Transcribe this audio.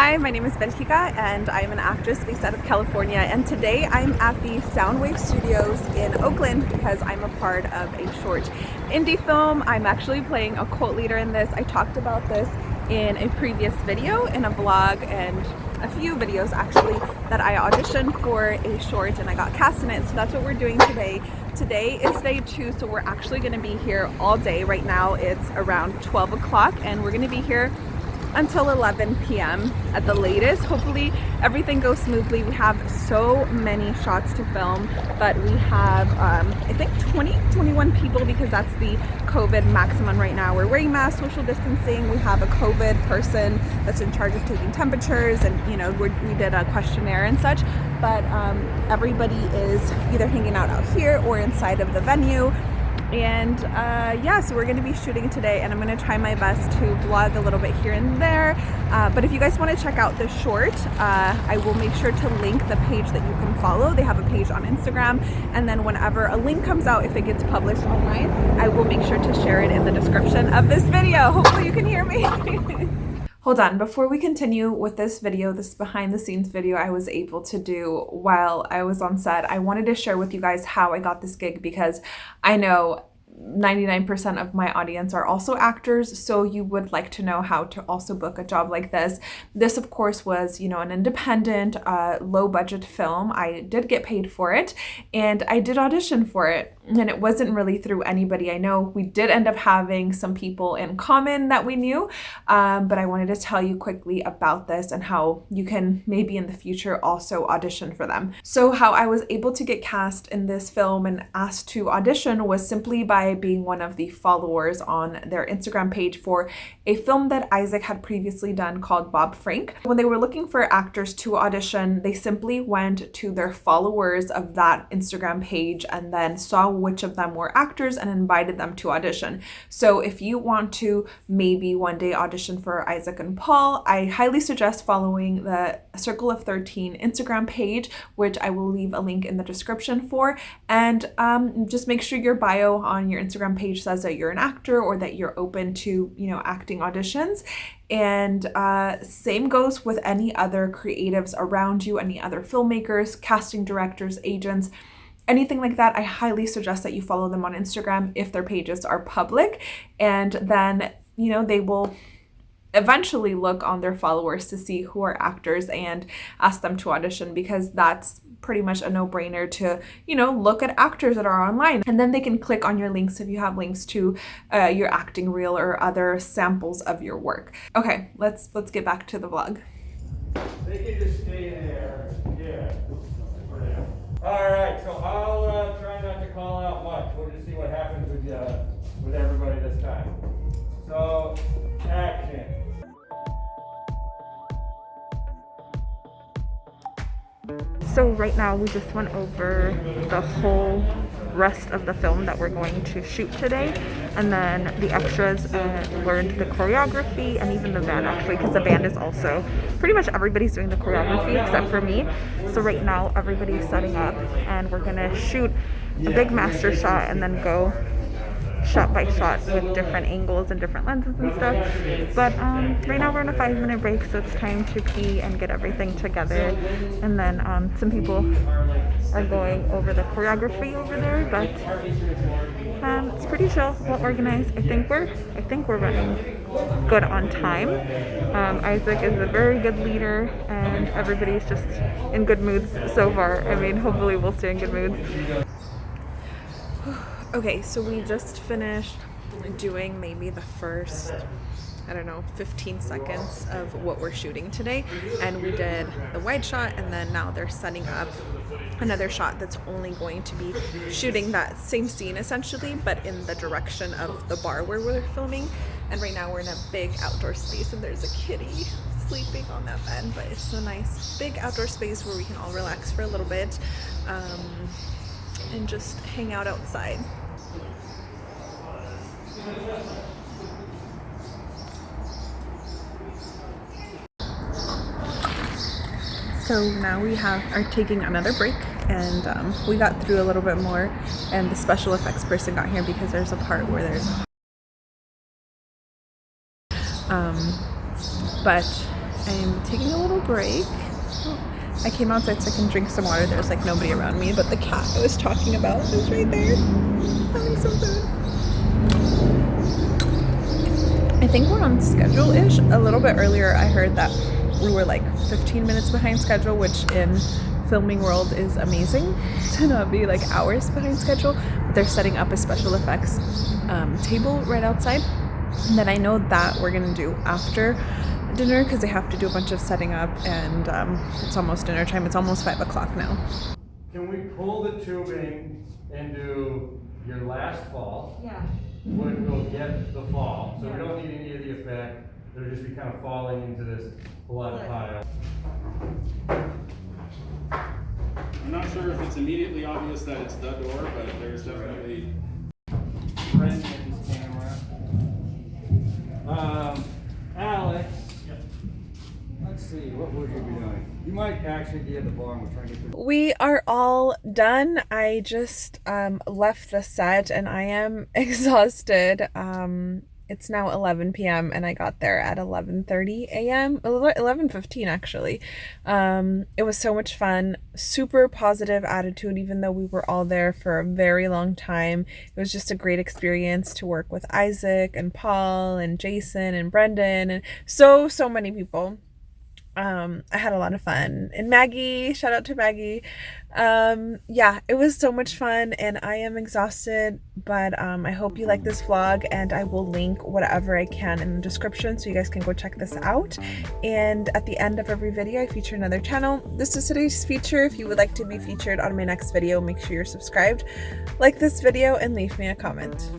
Hi, my name is Bentika and I'm an actress based out of California and today I'm at the Soundwave Studios in Oakland because I'm a part of a short indie film. I'm actually playing a cult leader in this. I talked about this in a previous video, in a vlog, and a few videos actually that I auditioned for a short and I got cast in it. So that's what we're doing today. Today is day two, so we're actually gonna be here all day. Right now it's around 12 o'clock and we're gonna be here until 11 p.m. at the latest. Hopefully everything goes smoothly. We have so many shots to film, but we have, um, I think 20, 21 people because that's the COVID maximum right now. We're wearing masks, social distancing. We have a COVID person that's in charge of taking temperatures and, you know, we did a questionnaire and such, but um, everybody is either hanging out out here or inside of the venue and uh, yeah so we're to be shooting today and I'm to try my best to vlog a little bit here and there. Uh, but if you guys want to check out the short uh, I will make sure to link the page that you can follow. They have a page on Instagram and then whenever a link comes out if it gets published online I will make sure to share it in the description of this video. Hopefully you can hear me Hold on, before we continue with this video, this behind the scenes video I was able to do while I was on set, I wanted to share with you guys how I got this gig because I know 99% of my audience are also actors, so you would like to know how to also book a job like this. This, of course, was, you know, an independent, uh, low budget film. I did get paid for it and I did audition for it and it wasn't really through anybody I know. We did end up having some people in common that we knew, um, but I wanted to tell you quickly about this and how you can maybe in the future also audition for them. So how I was able to get cast in this film and asked to audition was simply by being one of the followers on their Instagram page for a film that Isaac had previously done called Bob Frank. When they were looking for actors to audition, they simply went to their followers of that Instagram page and then saw which of them were actors and invited them to audition. So if you want to maybe one day audition for Isaac and Paul, I highly suggest following the Circle of 13 Instagram page, which I will leave a link in the description for. And um, just make sure your bio on your Instagram page says that you're an actor or that you're open to, you know, acting auditions. And uh, same goes with any other creatives around you, any other filmmakers, casting directors, agents anything like that, I highly suggest that you follow them on Instagram if their pages are public. And then, you know, they will eventually look on their followers to see who are actors and ask them to audition because that's pretty much a no-brainer to you know look at actors that are online. And then they can click on your links if you have links to uh, your acting reel or other samples of your work. Okay let's let's get back to the vlog. They can just stay there. Yeah. All right, so So right now we just went over the whole rest of the film that we're going to shoot today. And then the extras uh, learned the choreography and even the band actually because the band is also pretty much everybody's doing the choreography except for me. So right now everybody's setting up and we're gonna shoot a big master shot and then go shot by shot with different angles and different lenses and stuff. But um, right now we're on a five minute break, so it's time to pee and get everything together. And then um, some people are going over the choreography over there, but um, it's pretty chill, well organized. I think we're I think we're running good on time. Um, Isaac is a very good leader, and everybody's just in good moods so far. I mean, hopefully we'll stay in good moods. Okay, so we just finished doing maybe the first, I don't know, 15 seconds of what we're shooting today. And we did the wide shot and then now they're setting up another shot that's only going to be shooting that same scene essentially, but in the direction of the bar where we're filming. And right now we're in a big outdoor space and there's a kitty sleeping on that bed, but it's a nice big outdoor space where we can all relax for a little bit. Um, and just hang out outside. So now we have are taking another break and um, we got through a little bit more and the special effects person got here because there's a part where there's um, but I'm taking a little break. I came outside so I can drink some water. There's like nobody around me, but the cat I was talking about is right there. Having some food. I think we're on schedule-ish. A little bit earlier I heard that we were like 15 minutes behind schedule, which in filming world is amazing to not be like hours behind schedule. But they're setting up a special effects um, table right outside that I know that we're gonna do after dinner because they have to do a bunch of setting up and um, it's almost dinner time. It's almost five o'clock now. Can we pull the tubing into your last fall? Yeah. Would will get the fall, so we don't need any of the effect. It'll just be kind of falling into this blood Blood. pile. I'm not sure if it's immediately obvious that it's the door, but there's definitely Brendan's camera. Um, Alex. Yep. Let's see, what would you be doing? You might actually be at the bar and we're trying to get. We are all done. I just um, left the set and I am exhausted. Um, it's now 11 p.m. and I got there at 11:30 a.m. 11:15 actually. Um, it was so much fun. Super positive attitude even though we were all there for a very long time. It was just a great experience to work with Isaac and Paul and Jason and Brendan and so so many people um i had a lot of fun. And maggie shout out to maggie. Um yeah it was so much fun and i am exhausted but um i hope you like this vlog and i will link whatever i can in the description so you guys can go check this out. And at the end of every video i feature another channel. This is today's feature. If you would like to be featured on my next video make sure you're subscribed. Like this video and leave me a comment